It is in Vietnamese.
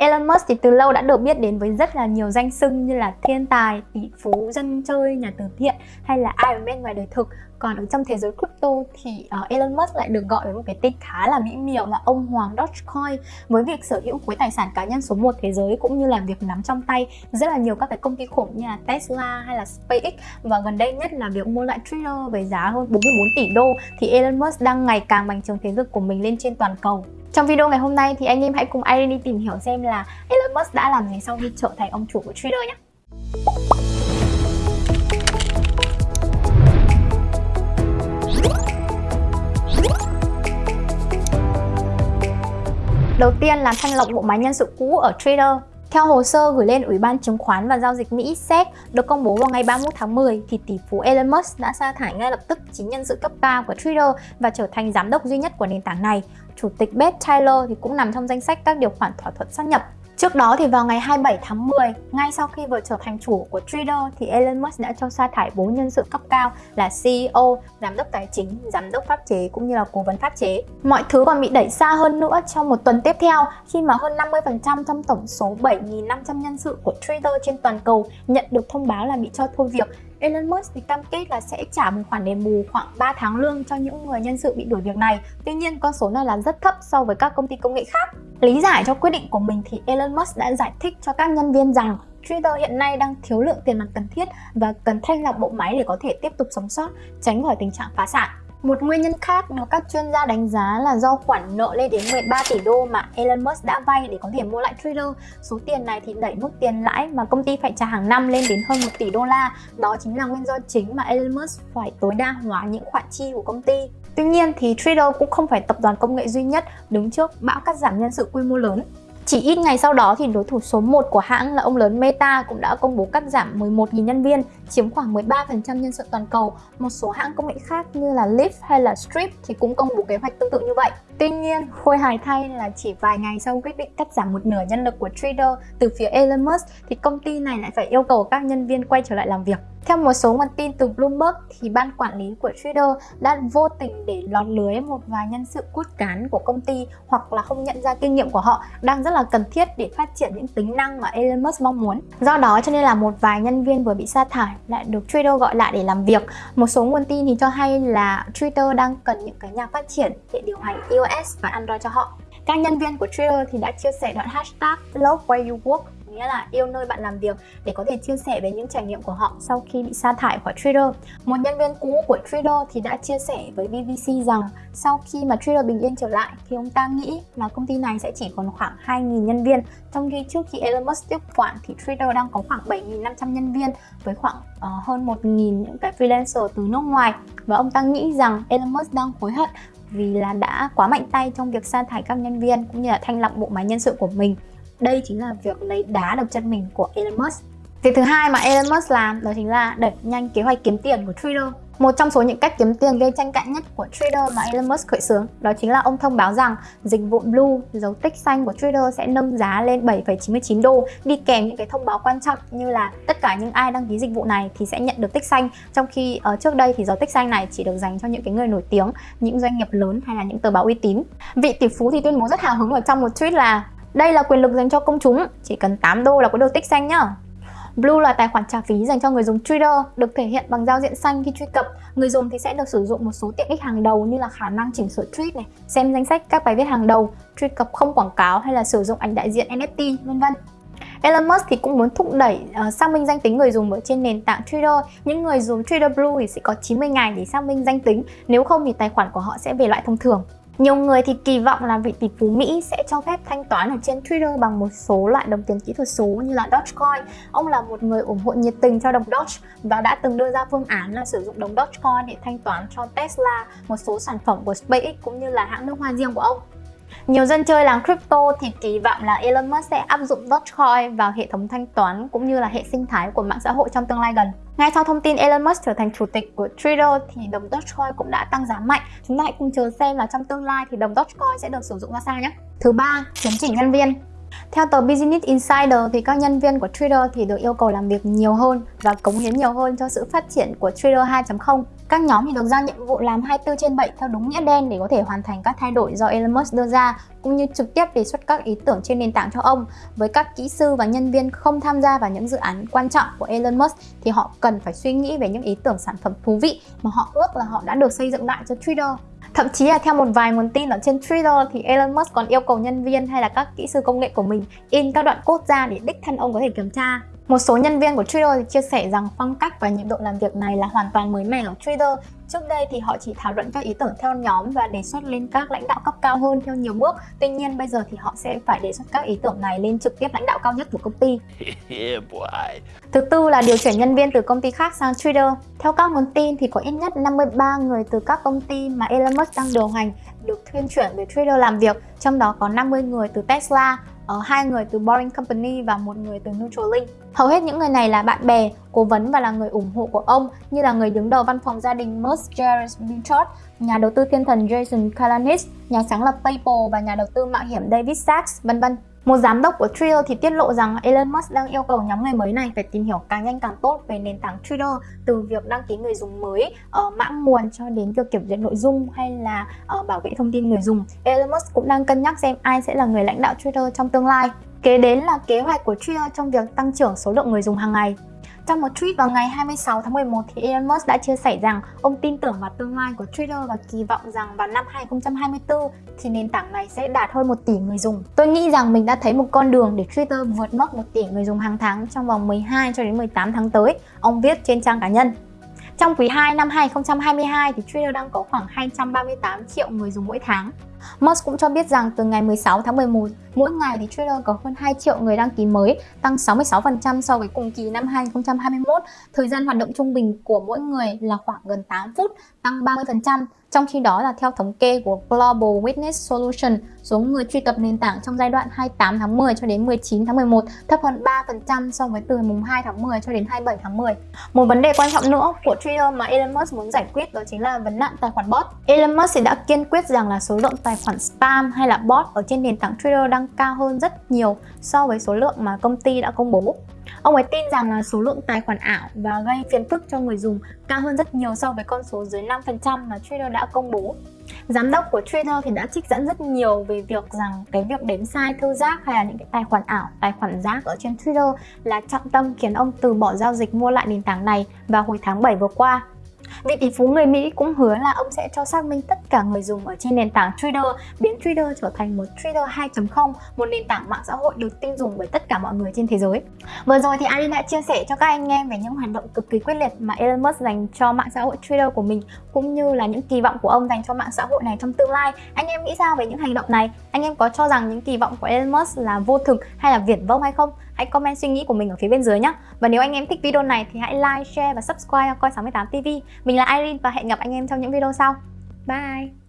Elon Musk thì từ lâu đã được biết đến với rất là nhiều danh xưng như là thiên tài, tỷ phú, dân chơi, nhà từ thiện hay là Iron Man ngoài đời thực. Còn ở trong thế giới crypto thì uh, Elon Musk lại được gọi với một cái tên khá là mỹ miều là ông Hoàng Dogecoin với việc sở hữu khối tài sản cá nhân số 1 thế giới cũng như là việc nắm trong tay rất là nhiều các cái công ty khủng như là Tesla hay là SpaceX và gần đây nhất là việc mua lại Twitter với giá hơn 44 tỷ đô thì Elon Musk đang ngày càng bành trướng thế lực của mình lên trên toàn cầu. Trong video ngày hôm nay thì anh em hãy cùng Irene đi tìm hiểu xem là Elon Musk đã làm gì sau khi trở thành ông chủ của Twitter nhé. Đầu tiên là thanh lọc bộ máy nhân sự cũ ở Twitter. Theo hồ sơ gửi lên Ủy ban Chứng khoán và Giao dịch Mỹ SEC được công bố vào ngày 31 tháng 10 thì tỷ phú Elon Musk đã sa thải ngay lập tức chính nhân sự cấp cao của Twitter và trở thành giám đốc duy nhất của nền tảng này. Chủ tịch Beth Taylor thì cũng nằm trong danh sách các điều khoản thỏa thuận sát nhập. Trước đó thì vào ngày 27 tháng 10, ngay sau khi vừa trở thành chủ của Twitter thì Elon Musk đã cho sa thải bốn nhân sự cấp cao là CEO, giám đốc tài chính, giám đốc pháp chế cũng như là cố vấn pháp chế. Mọi thứ còn bị đẩy xa hơn nữa trong một tuần tiếp theo khi mà hơn 50% trong tổng số 7.500 nhân sự của Twitter trên toàn cầu nhận được thông báo là bị cho thôi việc Elon Musk thì cam kết là sẽ trả một khoản đền bù khoảng 3 tháng lương cho những người nhân sự bị đuổi việc này. Tuy nhiên con số này là rất thấp so với các công ty công nghệ khác. Lý giải cho quyết định của mình thì Elon Musk đã giải thích cho các nhân viên rằng Twitter hiện nay đang thiếu lượng tiền mặt cần thiết và cần thanh lọc bộ máy để có thể tiếp tục sống sót, tránh khỏi tình trạng phá sản. Một nguyên nhân khác được các chuyên gia đánh giá là do khoản nợ lên đến 13 tỷ đô mà Elon Musk đã vay để có thể mua lại Twitter. Số tiền này thì đẩy mức tiền lãi mà công ty phải trả hàng năm lên đến hơn 1 tỷ đô la. Đó chính là nguyên do chính mà Elon Musk phải tối đa hóa những khoản chi của công ty. Tuy nhiên thì Twitter cũng không phải tập đoàn công nghệ duy nhất đứng trước bão cắt giảm nhân sự quy mô lớn. Chỉ ít ngày sau đó thì đối thủ số 1 của hãng là ông lớn Meta cũng đã công bố cắt giảm 11.000 nhân viên, chiếm khoảng 13% nhân sự toàn cầu. Một số hãng công nghệ khác như là Lyft hay là Strip thì cũng công bố kế hoạch tương tự như vậy. Tuy nhiên, khôi hài thay là chỉ vài ngày sau quyết định cắt giảm một nửa nhân lực của Twitter từ phía Elon Musk thì công ty này lại phải yêu cầu các nhân viên quay trở lại làm việc. Theo một số nguồn tin từ Bloomberg thì ban quản lý của Twitter đã vô tình để lọt lưới một vài nhân sự cốt cán của công ty hoặc là không nhận ra kinh nghiệm của họ đang rất là cần thiết để phát triển những tính năng mà Elon Musk mong muốn. Do đó cho nên là một vài nhân viên vừa bị sa thải lại được Twitter gọi lại để làm việc. Một số nguồn tin thì cho hay là Twitter đang cần những cái nhà phát triển để điều hành iOS và Android cho họ. Các nhân viên của Twitter thì đã chia sẻ đoạn hashtag love where you work nghĩa là yêu nơi bạn làm việc để có thể chia sẻ về những trải nghiệm của họ sau khi bị sa thải khỏi Twitter. Một nhân viên cũ của Twitter thì đã chia sẻ với BBC rằng sau khi mà Twitter bình yên trở lại thì ông ta nghĩ là công ty này sẽ chỉ còn khoảng 2.000 nhân viên. Trong khi trước khi Elon Musk tiếp quản thì Twitter đang có khoảng 7.500 nhân viên với khoảng uh, hơn 1.000 những cái freelancer từ nước ngoài. Và ông ta nghĩ rằng Elon Musk đang hối hận vì là đã quá mạnh tay trong việc sa thải các nhân viên cũng như là thanh lọc bộ máy nhân sự của mình đây chính là việc lấy đá đập chân mình của Elon Musk Việc thứ hai mà Elon Musk làm đó chính là đẩy nhanh kế hoạch kiếm tiền của Twitter một trong số những cách kiếm tiền gây tranh cãi nhất của Twitter mà Elon Musk khởi xướng đó chính là ông thông báo rằng dịch vụ Blue, dấu tích xanh của Twitter sẽ nâng giá lên 7,99 đô đi kèm những cái thông báo quan trọng như là tất cả những ai đăng ký dịch vụ này thì sẽ nhận được tích xanh trong khi ở trước đây thì dấu tích xanh này chỉ được dành cho những cái người nổi tiếng, những doanh nghiệp lớn hay là những tờ báo uy tín. Vị tỷ phú thì tuyên bố rất hào hứng ở trong một tweet là đây là quyền lực dành cho công chúng, chỉ cần 8 đô là có được tích xanh nhá. Blue là tài khoản trả phí dành cho người dùng Twitter, được thể hiện bằng giao diện xanh khi truy cập. Người dùng thì sẽ được sử dụng một số tiện ích hàng đầu như là khả năng chỉnh sửa tweet này, xem danh sách các bài viết hàng đầu, truy cập không quảng cáo hay là sử dụng ảnh đại diện NFT, vân vân. Elon Musk thì cũng muốn thúc đẩy uh, xác minh danh tính người dùng ở trên nền tảng Twitter. Những người dùng Twitter Blue thì sẽ có 90 ngày để xác minh danh tính, nếu không thì tài khoản của họ sẽ về loại thông thường. Nhiều người thì kỳ vọng là vị tỷ phú Mỹ sẽ cho phép thanh toán ở trên Twitter bằng một số loại đồng tiền kỹ thuật số như là Dogecoin. Ông là một người ủng hộ nhiệt tình cho đồng Doge và đã từng đưa ra phương án là sử dụng đồng Dogecoin để thanh toán cho Tesla, một số sản phẩm của SpaceX cũng như là hãng nước hoa riêng của ông. Nhiều dân chơi làng crypto thì kỳ vọng là Elon Musk sẽ áp dụng Dogecoin vào hệ thống thanh toán cũng như là hệ sinh thái của mạng xã hội trong tương lai gần. Ngay sau thông tin Elon Musk trở thành chủ tịch của Twitter thì đồng Dogecoin cũng đã tăng giá mạnh. Chúng ta hãy cùng chờ xem là trong tương lai thì đồng Dogecoin sẽ được sử dụng ra sao nhé. Thứ ba, chấn chỉnh nhân viên. Theo tờ Business Insider thì các nhân viên của Twitter thì được yêu cầu làm việc nhiều hơn và cống hiến nhiều hơn cho sự phát triển của Twitter 2.0. Các nhóm thì được giao nhiệm vụ làm 24 trên 7 theo đúng nghĩa đen để có thể hoàn thành các thay đổi do Elon Musk đưa ra, cũng như trực tiếp đề xuất các ý tưởng trên nền tảng cho ông. Với các kỹ sư và nhân viên không tham gia vào những dự án quan trọng của Elon Musk thì họ cần phải suy nghĩ về những ý tưởng sản phẩm thú vị mà họ ước là họ đã được xây dựng lại cho Twitter. Thậm chí là theo một vài nguồn tin ở trên Twitter thì Elon Musk còn yêu cầu nhân viên hay là các kỹ sư công nghệ của mình in các đoạn code ra để đích thân ông có thể kiểm tra. Một số nhân viên của Twitter thì chia sẻ rằng phong cách và nhịp độ làm việc này là hoàn toàn mới mẻ ở Twitter. Trước đây thì họ chỉ thảo luận các ý tưởng theo nhóm và đề xuất lên các lãnh đạo cấp cao hơn theo nhiều bước. Tuy nhiên bây giờ thì họ sẽ phải đề xuất các ý tưởng này lên trực tiếp lãnh đạo cao nhất của công ty. Thứ tư là điều chuyển nhân viên từ công ty khác sang Twitter. Theo các nguồn tin thì có ít nhất 53 người từ các công ty mà Elon Musk đang điều hành được thuyên chuyển về Twitter làm việc, trong đó có 50 người từ Tesla, hai người từ Boring Company và một người từ Neuralink. Hầu hết những người này là bạn bè, cố vấn và là người ủng hộ của ông như là người đứng đầu văn phòng gia đình Musk Jared Binchot, nhà đầu tư thiên thần Jason Kalanis, nhà sáng lập PayPal và nhà đầu tư mạo hiểm David Sachs, vân vân. Một giám đốc của Twitter thì tiết lộ rằng Elon Musk đang yêu cầu nhóm người mới này phải tìm hiểu càng nhanh càng tốt về nền tảng Twitter từ việc đăng ký người dùng mới, ờ, uh, mã nguồn cho đến việc kiểm duyệt nội dung hay là uh, bảo vệ thông tin người dùng. Elon Musk cũng đang cân nhắc xem ai sẽ là người lãnh đạo Twitter trong tương lai. Kế đến là kế hoạch của Twitter trong việc tăng trưởng số lượng người dùng hàng ngày. Trong một tweet vào ngày 26 tháng 11 thì Elon Musk đã chia sẻ rằng ông tin tưởng vào tương lai của Twitter và kỳ vọng rằng vào năm 2024 thì nền tảng này sẽ đạt hơn 1 tỷ người dùng. Tôi nghĩ rằng mình đã thấy một con đường để Twitter vượt mốc 1 tỷ người dùng hàng tháng trong vòng 12 cho đến 18 tháng tới, ông viết trên trang cá nhân. Trong quý 2 năm 2022 thì Twitter đang có khoảng 238 triệu người dùng mỗi tháng. Musk cũng cho biết rằng từ ngày 16 tháng 11, mỗi ngày thì Twitter có hơn 2 triệu người đăng ký mới, tăng 66% so với cùng kỳ năm 2021. Thời gian hoạt động trung bình của mỗi người là khoảng gần 8 phút, tăng 30%. Trong khi đó là theo thống kê của Global Witness Solution, số người truy cập nền tảng trong giai đoạn 28 tháng 10 cho đến 19 tháng 11 thấp hơn 3% so với từ mùng 2 tháng 10 cho đến 27 tháng 10. Một vấn đề quan trọng nữa của Twitter mà Elon Musk muốn giải quyết đó chính là vấn nạn tài khoản bot. Elon Musk đã kiên quyết rằng là số lượng tài tài khoản spam hay là bot ở trên nền tảng Twitter đang cao hơn rất nhiều so với số lượng mà công ty đã công bố. Ông ấy tin rằng là số lượng tài khoản ảo và gây phiền phức cho người dùng cao hơn rất nhiều so với con số dưới 5% mà Twitter đã công bố. Giám đốc của Twitter thì đã trích dẫn rất nhiều về việc rằng cái việc đếm sai thư giác hay là những cái tài khoản ảo, tài khoản rác ở trên Twitter là trọng tâm khiến ông từ bỏ giao dịch mua lại nền tảng này vào hồi tháng 7 vừa qua. Vị tỷ phú người Mỹ cũng hứa là ông sẽ cho xác minh tất cả người dùng ở trên nền tảng Twitter, biến Twitter trở thành một Twitter 2.0, một nền tảng mạng xã hội được tin dùng bởi tất cả mọi người trên thế giới. Vừa rồi thì Arin đã chia sẻ cho các anh em về những hoạt động cực kỳ quyết liệt mà Elon Musk dành cho mạng xã hội Twitter của mình, cũng như là những kỳ vọng của ông dành cho mạng xã hội này trong tương lai. Anh em nghĩ sao về những hành động này? Anh em có cho rằng những kỳ vọng của Elon Musk là vô thực hay là viển vông hay không? Hãy comment suy nghĩ của mình ở phía bên dưới nhé. Và nếu anh em thích video này thì hãy like, share và subscribe cho Coi 68 TV. Mình là Irene và hẹn gặp anh em trong những video sau. Bye!